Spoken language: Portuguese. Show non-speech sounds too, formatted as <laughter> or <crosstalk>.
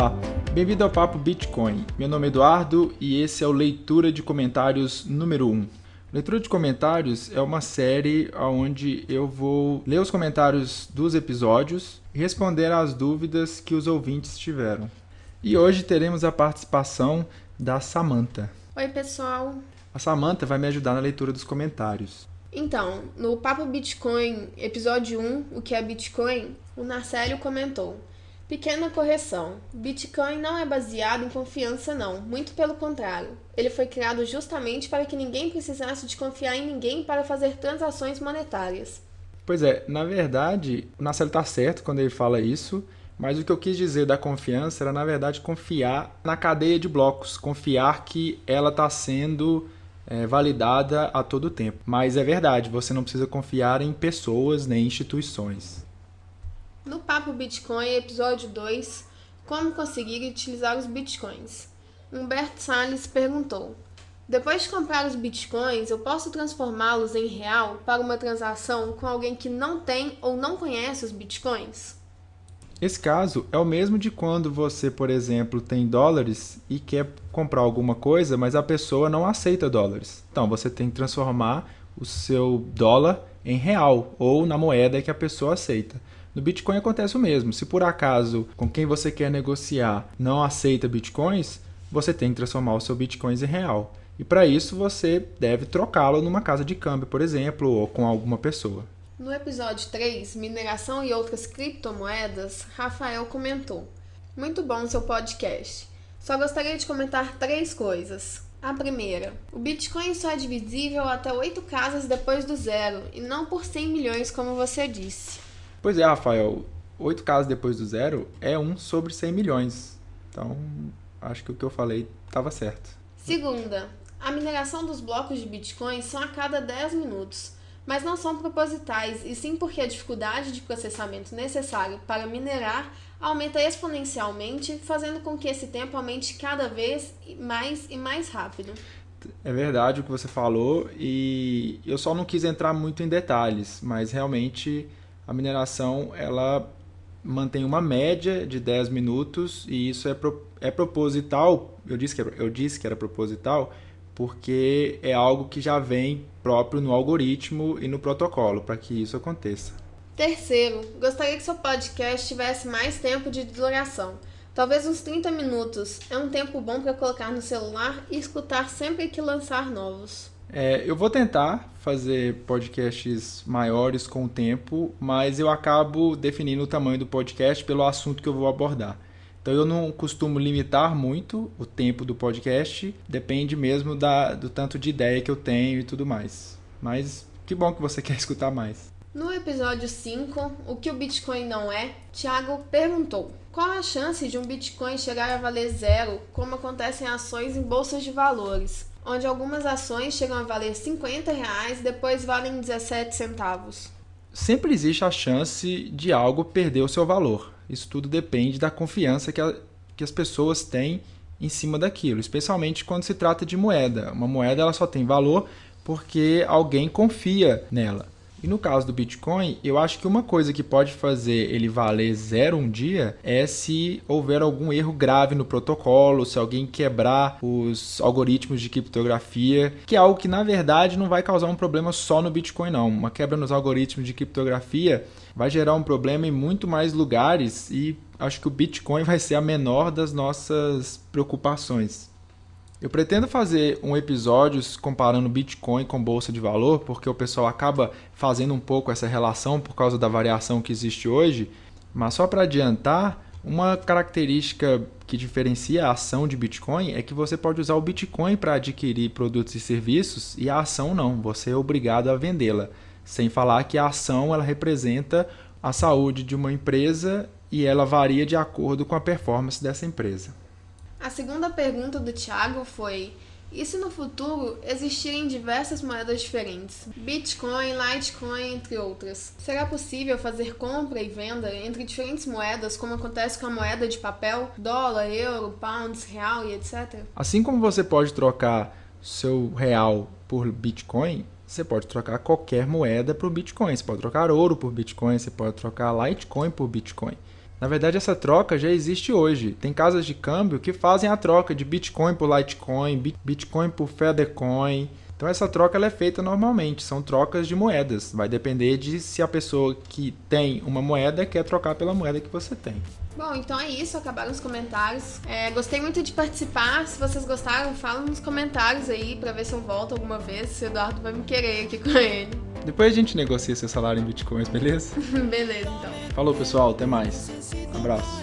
Olá, bem-vindo ao Papo Bitcoin. Meu nome é Eduardo e esse é o Leitura de Comentários número 1. Leitura de Comentários é uma série onde eu vou ler os comentários dos episódios e responder às dúvidas que os ouvintes tiveram. E hoje teremos a participação da Samantha. Oi, pessoal. A Samantha vai me ajudar na leitura dos comentários. Então, no Papo Bitcoin, episódio 1, o que é Bitcoin, o Narcélio comentou: Pequena correção. Bitcoin não é baseado em confiança, não. Muito pelo contrário. Ele foi criado justamente para que ninguém precisasse de confiar em ninguém para fazer transações monetárias. Pois é, na verdade, o Narcélio está certo quando ele fala isso, mas o que eu quis dizer da confiança era, na verdade, confiar na cadeia de blocos, confiar que ela está sendo é, validada a todo tempo. Mas é verdade, você não precisa confiar em pessoas nem instituições. Papo Bitcoin, episódio 2, Como conseguir utilizar os bitcoins? Humberto Salles perguntou: Depois de comprar os bitcoins, eu posso transformá-los em real para uma transação com alguém que não tem ou não conhece os bitcoins? Esse caso é o mesmo de quando você, por exemplo, tem dólares e quer comprar alguma coisa, mas a pessoa não aceita dólares. Então você tem que transformar o seu dólar em real ou na moeda que a pessoa aceita. No Bitcoin acontece o mesmo. Se por acaso com quem você quer negociar não aceita bitcoins, você tem que transformar o seu bitcoins em real. E para isso você deve trocá-lo numa casa de câmbio, por exemplo, ou com alguma pessoa. No episódio 3, Mineração e outras criptomoedas, Rafael comentou: Muito bom seu podcast. Só gostaria de comentar três coisas. A primeira, o Bitcoin só é divisível até oito casas depois do zero, e não por 100 milhões, como você disse. Pois é, Rafael, oito casas depois do zero é um sobre 100 milhões. Então, acho que o que eu falei estava certo. Segunda, a mineração dos blocos de Bitcoin são a cada 10 minutos mas não são propositais, e sim porque a dificuldade de processamento necessário para minerar aumenta exponencialmente, fazendo com que esse tempo aumente cada vez mais e mais rápido. É verdade o que você falou, e eu só não quis entrar muito em detalhes, mas realmente a mineração ela mantém uma média de 10 minutos e isso é, pro, é proposital. Eu disse, que eu disse que era proposital porque é algo que já vem próprio no algoritmo e no protocolo para que isso aconteça. Terceiro, gostaria que seu podcast tivesse mais tempo de duração. Talvez uns 30 minutos. É um tempo bom para colocar no celular e escutar sempre que lançar novos. É, eu vou tentar fazer podcasts maiores com o tempo, mas eu acabo definindo o tamanho do podcast pelo assunto que eu vou abordar. Então eu não costumo limitar muito o tempo do podcast, depende mesmo da, do tanto de ideia que eu tenho e tudo mais. Mas que bom que você <laughs> quer escutar mais. No episódio 5, o que o Bitcoin não é, Thiago perguntou: qual a chance de um Bitcoin chegar a valer zero, como acontece em ações em bolsas de valores, onde algumas ações chegam a valer 50 reais, depois valem 17 centavos? Sempre existe a chance de algo perder o seu valor. Isso tudo depende da confiança que, a, que as pessoas têm em cima daquilo, especialmente quando se trata de moeda. Uma moeda ela só tem valor porque alguém confia nela. E no caso do Bitcoin, eu acho que uma coisa que pode fazer ele valer zero um dia é se houver algum erro grave no protocolo, se alguém quebrar os algoritmos de criptografia, que é algo que na verdade não vai causar um problema só no Bitcoin, não. Uma quebra nos algoritmos de criptografia vai gerar um problema em muito mais lugares e acho que o Bitcoin <laughs> vai ser a menor das nossas preocupações. Eu pretendo fazer um episódio comparando Bitcoin com bolsa de valor, porque o pessoal acaba fazendo um pouco essa relação por causa da variação que existe hoje. Mas só para adiantar, uma característica que diferencia a ação de Bitcoin é que você pode usar o Bitcoin para adquirir produtos e serviços e a ação não, você é obrigado a vendê-la. Sem falar que a ação ela representa a saúde de uma empresa e ela varia de acordo com a performance dessa empresa. A segunda pergunta do Thiago foi: e se no futuro existirem diversas moedas diferentes, Bitcoin, Litecoin, entre outras, será possível fazer compra e venda entre diferentes moedas, como acontece com a moeda de papel, dólar, euro, pounds, real e etc? Assim como você pode trocar seu real por Bitcoin, você pode trocar qualquer moeda por Bitcoin. Você pode trocar ouro por Bitcoin, você pode trocar Litecoin por Bitcoin. Na verdade, essa troca já existe hoje. Tem casas de câmbio que fazem a troca de Bitcoin por Litecoin, Bitcoin por Feathercoin. Então essa troca ela é feita normalmente, são trocas de moedas. Vai depender de se a pessoa que tem uma moeda quer trocar pela moeda que você tem. Bom, então é isso, acabaram os comentários. É, gostei muito de participar. Se vocês gostaram, falam nos comentários aí pra ver se eu volto alguma vez. Se o Eduardo vai me querer aqui com ele. Depois a gente negocia seu salário em bitcoins, beleza? <laughs> beleza, então. Falou, pessoal. Até mais. Abraço.